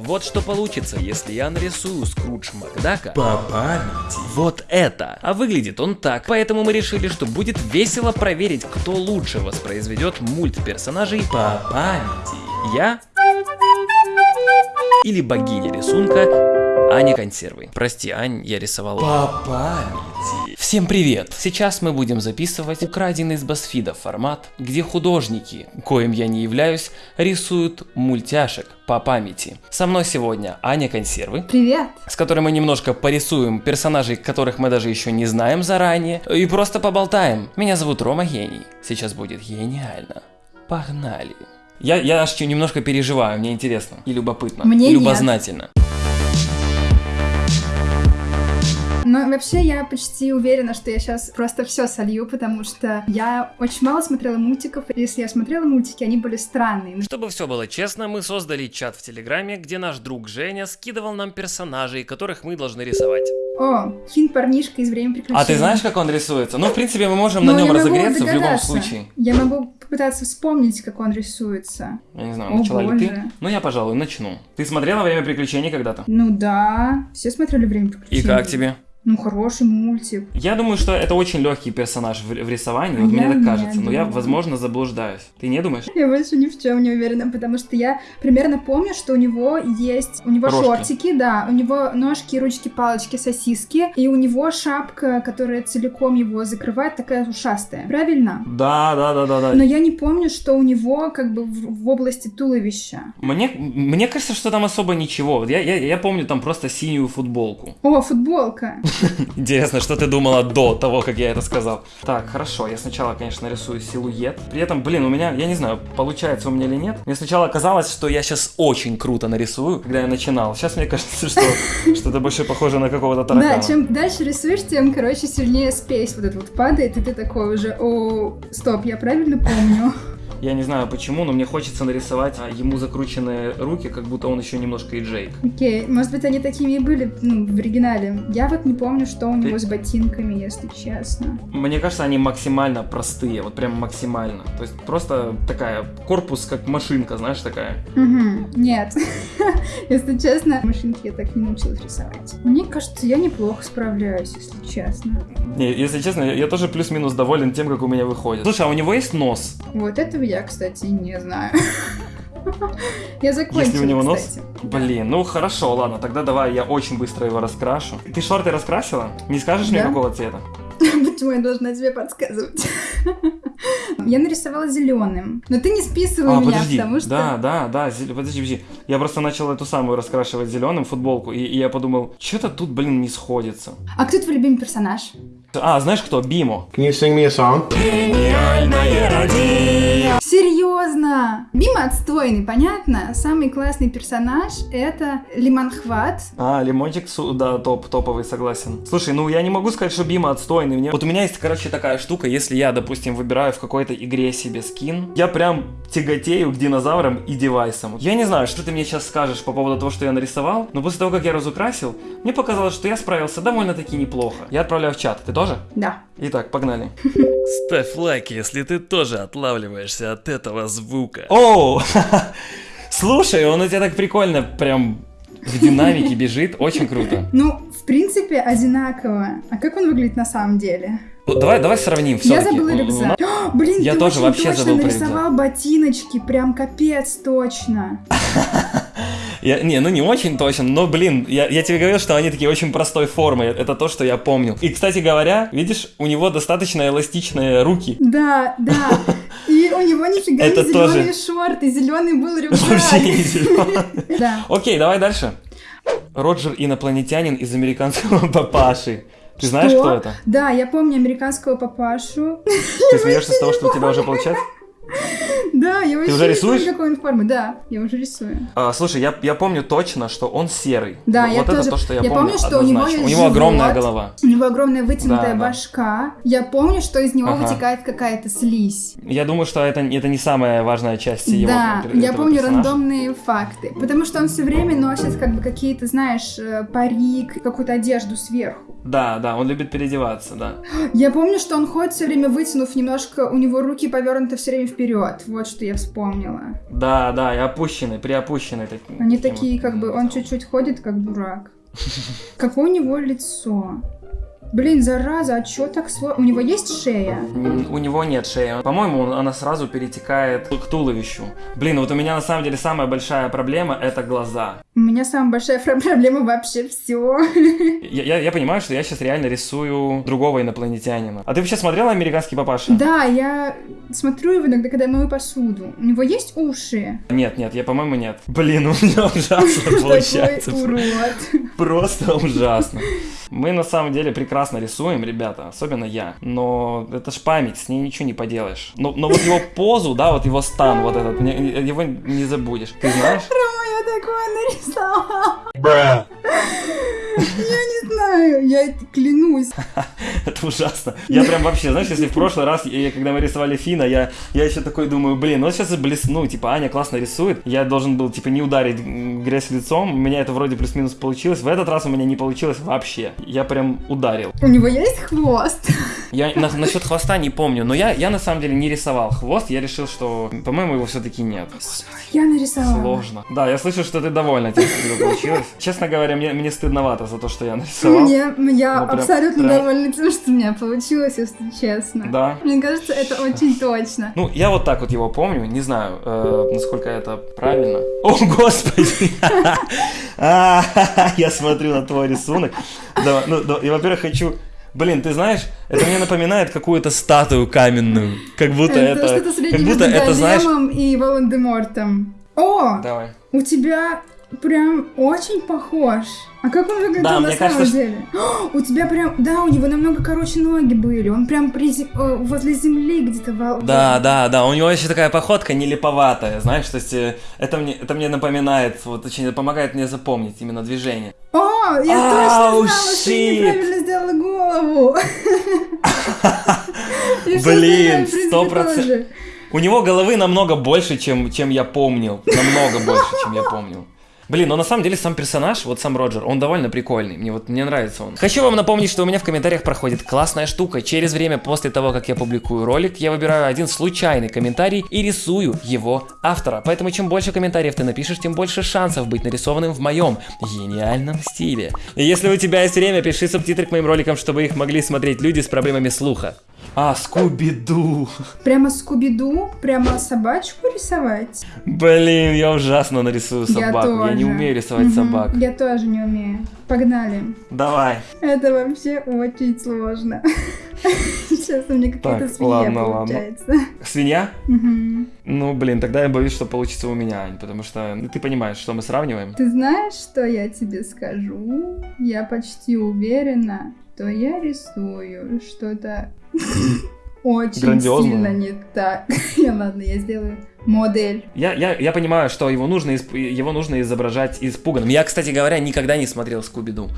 Вот что получится, если я нарисую Скрудж Макдака По памяти. вот это. А выглядит он так. Поэтому мы решили, что будет весело проверить, кто лучше воспроизведет мультперсонажей По памяти. я или богиня рисунка Аня Консервы. Прости, Ань, я рисовал. По памяти. Всем привет! Сейчас мы будем записывать украденный из Басфида формат, где художники, коим я не являюсь, рисуют мультяшек по памяти. Со мной сегодня Аня Консервы, Привет! с которой мы немножко порисуем персонажей, которых мы даже еще не знаем заранее, и просто поболтаем. Меня зовут Рома Гений. Сейчас будет гениально. Погнали. Я, я аж немножко переживаю, мне интересно и любопытно, Мне и нет. Но вообще я почти уверена, что я сейчас просто все солью, потому что я очень мало смотрела мультиков. Если я смотрела мультики, они были странные. Чтобы все было честно, мы создали чат в Телеграме, где наш друг Женя скидывал нам персонажей, которых мы должны рисовать. О, хин парнишка из «Время приключений». А ты знаешь, как он рисуется? Ну, в принципе, мы можем Ну, на нем разогреться в любом случае. Я могу попытаться вспомнить, как он рисуется. Я не знаю, О, начала ли ты? боже. Ну, я, пожалуй, начну. Ты смотрела «Время приключений» когда-то? Ну да, все смотрели «Время И приключений». как тебе? Ну, хороший мультик. Я думаю, что это очень легкий персонаж в, в рисовании, вот мне так кажется, но я, думаю. возможно, заблуждаюсь. Ты не думаешь? Я больше ни в чем не уверена, потому что я примерно помню, что у него есть, у него Рожки. шортики, да, у него ножки, ручки, палочки, сосиски, и у него шапка, которая целиком его закрывает, такая ушастая. Правильно? Да, да, да, да, да. Но я не помню, что у него как бы в, в области туловища. Мне, мне кажется, что там особо ничего. Я, я, я помню там просто синюю футболку. О, футболка. Интересно, что ты думала до того, как я это сказал. Так, хорошо, я сначала, конечно, рисую силуэт. При этом, блин, у меня, я не знаю, получается у меня или нет. Мне сначала казалось, что я сейчас очень круто нарисую, когда я начинал. Сейчас мне кажется, что, что это больше похоже на какого-то таракана. Да, чем дальше рисуешь, тем, короче, сильнее спейс вот этот вот падает, и ты такой уже, о, стоп, я правильно помню. Я не знаю почему, но мне хочется нарисовать а, ему закрученные руки, как будто он еще немножко и Джейк. Окей, может быть, они такими и были ну, в оригинале. Я вот не помню, что у него Ты- с ботинками, если честно. Мне кажется, они максимально простые, вот прям максимально. То есть просто такая, корпус как машинка, знаешь, такая. Угу, нет. Если честно, машинки я так не научилась рисовать. Мне кажется, я неплохо справляюсь, если честно. Не, если честно, я, тоже плюс-минус доволен тем, как у меня выходит. Слушай, а у него есть нос? Вот этого я, кстати, не знаю. Я закончила, Если у него нос? кстати. Блин, ну хорошо, ладно, тогда давай я очень быстро его раскрашу. Ты шорты раскрасила? Не скажешь мне какого цвета? Почему я должна тебе подсказывать? Я нарисовала зеленым. Но ты не списывай А, меня, подожди. потому что... Да, да, да, зел- подожди, подожди. Я просто начал эту самую раскрашивать зеленым футболку, и, и я подумал, что-то тут, блин, не сходится. А кто твой любимый персонаж? А, знаешь кто? Бимо. Can you sing me a song? Серьезно! Бима отстойный, понятно? Самый классный персонаж это Лимонхват. А, лимончик, да, топ, топовый, согласен. Слушай, ну я не могу сказать, что Бима отстойный. Мне... Вот у меня есть, короче, такая штука, если я, допустим, выбираю в какой-то игре себе скин, я прям тяготею к динозаврам и девайсам. Я не знаю, что ты мне сейчас скажешь по поводу того, что я нарисовал, но после того, как я разукрасил, мне показалось, что я справился довольно-таки неплохо. Я отправляю в чат. Ты тоже? Да. Итак, погнали. Ставь лайк, если ты тоже отлавливаешься от этого звука. Оу! Слушай, он у тебя так прикольно прям в динамике бежит, очень круто. Ну, в принципе, одинаково. А как он выглядит на самом деле? Ну, Давай, давай сравним Я все-таки. забыла рюкзак. О, блин, Я ты тоже очень вообще точно забыл нарисовал ботиночки, прям капец точно. Я, не, ну не очень точно, но, блин, я, я тебе говорил, что они такие очень простой формы, это то, что я помню. И, кстати говоря, видишь, у него достаточно эластичные руки. Да, да. И у него нифига Это не тоже. зеленые шорты, зеленый был рюкзак. Вообще не зелёный. Да. Окей, давай дальше. Роджер инопланетянин из американского папаши. Ты знаешь, кто это? Да, я помню американского папашу. Ты смеешься с того, что у тебя уже получается? Да, я вообще уже не помню, рисуешь? какой он формы. Да, я уже рисую. А, слушай, я, я помню точно, что он серый. Да, вот я это тоже. то, что я, я помню, что у него есть У него огромная живот, голова. У него огромная вытянутая Да, да. башка. Я помню, что из него Ага. вытекает какая-то слизь. Я думаю, что это, это не самая важная часть его да, я помню персонажа. рандомные факты. Потому что он все время носит, как бы, какие-то, знаешь, э, парик, какую-то одежду сверху. Да, да, он любит переодеваться, да. Я помню, что он ходит все время вытянув немножко, у него руки повернуты все время вперед. Вот что я вспомнила. Да, да, и опущенный, приопущенный. таким- Они таким такие, вот, как бы, он чуть-чуть ходит, как дурак. Какое у него лицо? Блин, зараза, а чё так сложно? У него есть шея? У него нет шеи. По-моему, он- она сразу перетекает к туловищу. Блин, вот у меня на самом деле самая большая проблема это глаза. У меня самая большая проблема вообще все. Я, я- я понимаю, что я сейчас реально рисую другого инопланетянина. А ты вообще смотрела американский папаша? Да, я смотрю его иногда, когда я мою посуду. У него есть уши? Нет, нет, я, по-моему, нет. Блин, у меня ужасно получается. Урод. Просто ужасно. Мы на самом деле прекрасно рисуем, ребята, особенно я. Но это ж память, с ней ничего не поделаешь. Но, но вот его позу, да, вот его стан, вот этот, его не забудешь. Ты знаешь? Я такое нарисовала. Я не знаю, я клянусь. Это ужасно. Я прям вообще, знаешь, если в прошлый раз, когда мы рисовали Фина, я, я еще такой думаю, блин, ну сейчас блесну, типа, Аня классно рисует, я должен был, типа, не ударить грязь лицом, у меня это вроде плюс-минус получилось, в этот раз у меня не получилось вообще, я прям ударил. У него есть хвост? Я на- насчет хвоста не помню, но я, я на самом деле не рисовал хвост, я решил, что, по-моему, его все-таки нет. Я нарисовала. Сложно. Да, я слышу, что ты довольна тем, что получилось. Честно говоря, мне, мне стыдновато за то, что я нарисовал. Мне, я Ну, прям- абсолютно прям- довольна тем, что у меня получилось, если честно. Да. Мне кажется, это очень точно. Ну, я вот так вот его помню, не знаю, э, насколько это правильно. О, господи! А, Я смотрю на твой рисунок. Да, ну, и, во-первых, хочу... Блин, ты знаешь, это мне напоминает какую-то статую каменную. Как будто это... что-то как будто это, знаешь... И Волан-де-Мортом. О, Давай. у тебя прям очень похож. А как он выглядел Да, на самом кажется, что- деле? О, у тебя прям, да, у него намного короче ноги были. Он прям при э, возле земли где-то. во- Да, да, да, у него еще такая походка нелеповатая, знаешь, то есть э, это мне, это мне напоминает, вот очень помогает мне запомнить именно движение. О, я Ау, точно знала, что я неправильно сделала голову. Всё Блин, сто процентов. У него головы намного больше, чем, чем я помнил. Намного больше, чем я помнил. Блин, но на самом деле сам персонаж, вот сам Роджер, он довольно прикольный. Мне вот мне нравится он. Хочу вам напомнить, что у меня в комментариях проходит классная штука. Через время после того, как я публикую ролик, я выбираю один случайный комментарий и рисую его автора. Поэтому чем больше комментариев ты напишешь, тем больше шансов быть нарисованным в моем гениальном стиле. И если у тебя есть время, пиши субтитры к моим роликам, чтобы их могли смотреть люди с проблемами слуха. А, Скуби-Ду. Прямо Скуби-Ду, прямо собачку рисовать. Блин, я ужасно нарисую собаку. Я, не тоже. умею рисовать Мгм, собак. Я тоже не умею. Погнали. Давай. Это вообще очень сложно. Сейчас у меня какая-то свинья ладно, ладно. получается. Свинья? Мгм. Ну, блин, тогда я боюсь, что получится у меня, Ань, потому что ну, ты понимаешь, что мы сравниваем. Ты знаешь, что я тебе скажу? Я почти уверена, что я рисую что-то очень Грандиозное. сильно не так. Я ладно, я сделаю модель. Я, я, я понимаю, что его нужно, исп- его нужно изображать испуганным. Я, кстати говоря, никогда не смотрел Скуби-Ду.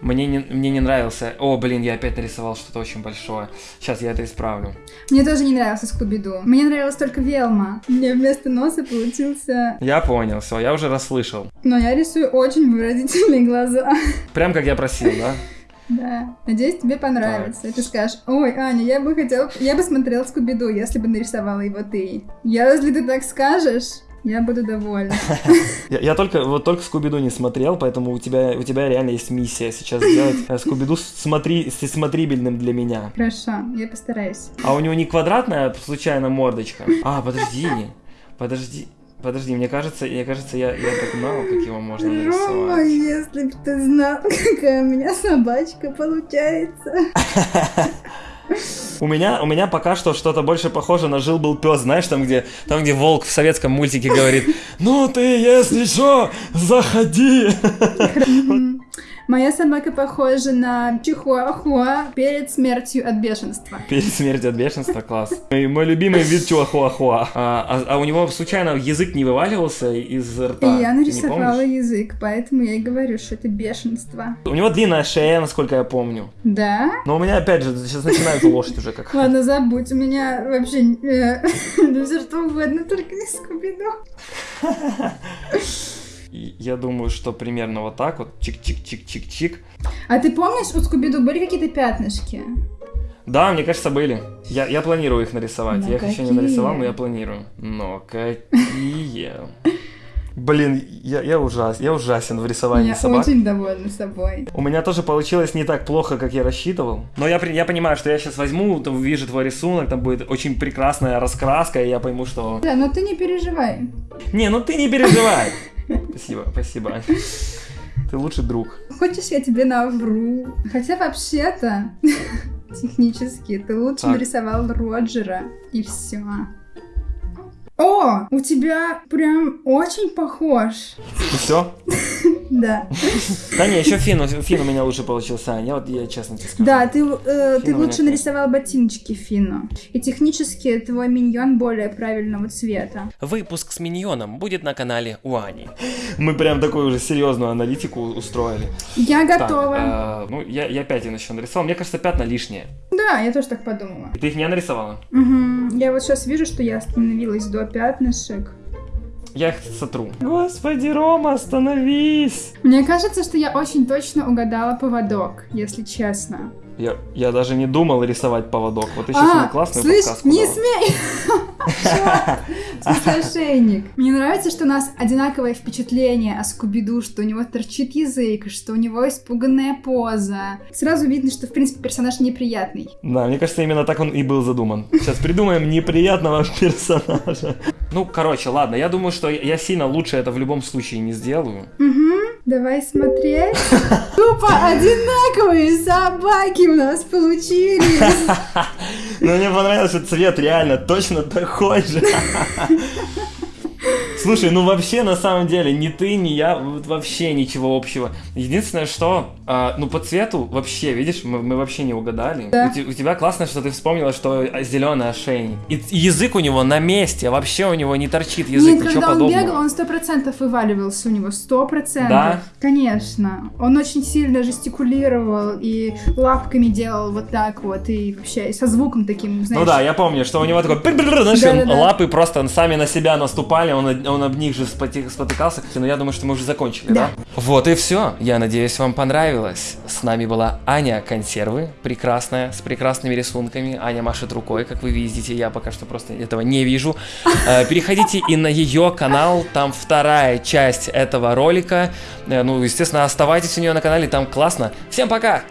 Мне не, мне не нравился... О, блин, я опять нарисовал что-то очень большое. Сейчас я это исправлю. Мне тоже не нравился Скуби-Ду. Мне нравилась только Велма. Мне вместо носа получился... Я понял, все, я уже расслышал. Но я рисую очень выразительные глаза. Прям как я просил, да? Да. Надеюсь, тебе понравится. И ты скажешь, ой, Аня, я бы хотела... Я бы смотрела Скуби-Ду, если бы нарисовала его ты. Я, если ты так скажешь, я буду довольна. Я, я только вот только Скуби-Ду не смотрел, поэтому у тебя у тебя реально есть миссия сейчас сделать э, Скуби-Ду смотри, смотрибельным для меня. Хорошо, я постараюсь. А у него не квадратная случайно мордочка. А, подожди, подожди, подожди, мне кажется, мне кажется, я, я догнал, как его можно Рома, нарисовать. если бы ты знал, какая у меня собачка получается. У меня, у меня пока что что-то больше похоже на жил-был пес, знаешь, там где, там где волк в советском мультике говорит, ну ты, если что, заходи. Моя собака похожа на чихуахуа перед смертью от бешенства. Перед смертью от бешенства, класс. Мой, мой любимый вид чуахуахуа. А, а, а у него случайно язык не вываливался из И рта? я Ты не нарисовала язык, поэтому я и говорю, что это бешенство. У него длинная шея, насколько я помню. Да? Но у меня опять же сейчас начинается лошадь уже как. Ладно, забудь, у меня вообще э, да все что угодно, только не Скуби-Ду. И я думаю, что примерно вот так вот, чик-чик-чик-чик-чик. А ты помнишь, у Скуби-Ду были какие-то пятнышки? Да, мне кажется, были. Я, я планирую их нарисовать. Но я их еще не нарисовал, но я планирую. Но какие? Блин, я, я, ужас, я ужасен в рисовании Я собак. очень довольна собой. У меня тоже получилось не так плохо, как я рассчитывал. Но я, я понимаю, что я сейчас возьму, там, увижу твой рисунок, там будет очень прекрасная раскраска, и я пойму, что... Да, но ты не переживай. Не, ну ты не переживай. Спасибо, спасибо. Ты лучший друг. Хочешь, я тебе навру? Хотя вообще-то, технически, ты лучше Так. нарисовал Роджера, и все. О, у тебя прям очень похож. И все? Да. Да не, еще Фин, Фин у меня лучше получился, Аня, вот я честно тебе скажу. Да, ты, э, ты лучше нарисовал ботиночки Фину. И технически твой миньон более правильного цвета. Выпуск с миньоном будет на канале у Ани. Мы прям такую уже серьезную аналитику устроили. Я Так, готова. э, ну, я, я пятен еще нарисовал. Мне кажется, пятна лишние. Да, я тоже так подумала. И ты их не нарисовала? Мгм. Я вот сейчас вижу, что я остановилась до пятнышек. Я их сотру. Господи, Рома, остановись! Мне кажется, что я очень точно угадала поводок, если честно. Я, я даже не думал рисовать поводок. Вот ты сейчас мне классную слышь, подсказку не дала. смей! Ошейник. Мне нравится, что у нас одинаковое впечатление о Скуби-Ду, что у него торчит язык, что у него испуганная поза. Сразу видно, что, в принципе, персонаж неприятный. Да, мне кажется, именно так он и был задуман. Сейчас придумаем неприятного персонажа. Ну, короче, ладно, я думаю, что я сильно лучше это в любом случае не сделаю. Угу, давай смотреть. Тупо одинаковые собаки у нас получились. Но мне понравилось, что цвет реально точно такой же. Слушай, ну вообще на самом деле ни ты, ни я вот вообще ничего общего. Единственное, что, а, ну по цвету вообще, видишь, мы, мы вообще не угадали. Да. У, у тебя классно, что ты вспомнила, что зеленый ошейник. И т- язык у него на месте, вообще у него не торчит язык, Нет, ничего когда он подобного. бегал, он сто процентов вываливался у него, сто процентов. Да? Конечно. Он очень сильно жестикулировал и лапками делал вот так вот, и вообще со звуком таким, знаешь. Ну да, я помню, что у него такой, знаешь, лапы просто сами на себя наступали, он, он об них же спотыкался. Но я думаю, что мы уже закончили, да? Да. Вот и все. Я надеюсь, вам понравилось. С нами была Аня Консервы, прекрасная, с прекрасными рисунками. Аня машет рукой, как вы видите, я пока что просто этого не вижу. Э, Переходите и на ее канал, там вторая часть этого ролика. Э, Ну, естественно, оставайтесь у нее на канале, там классно. Всем пока!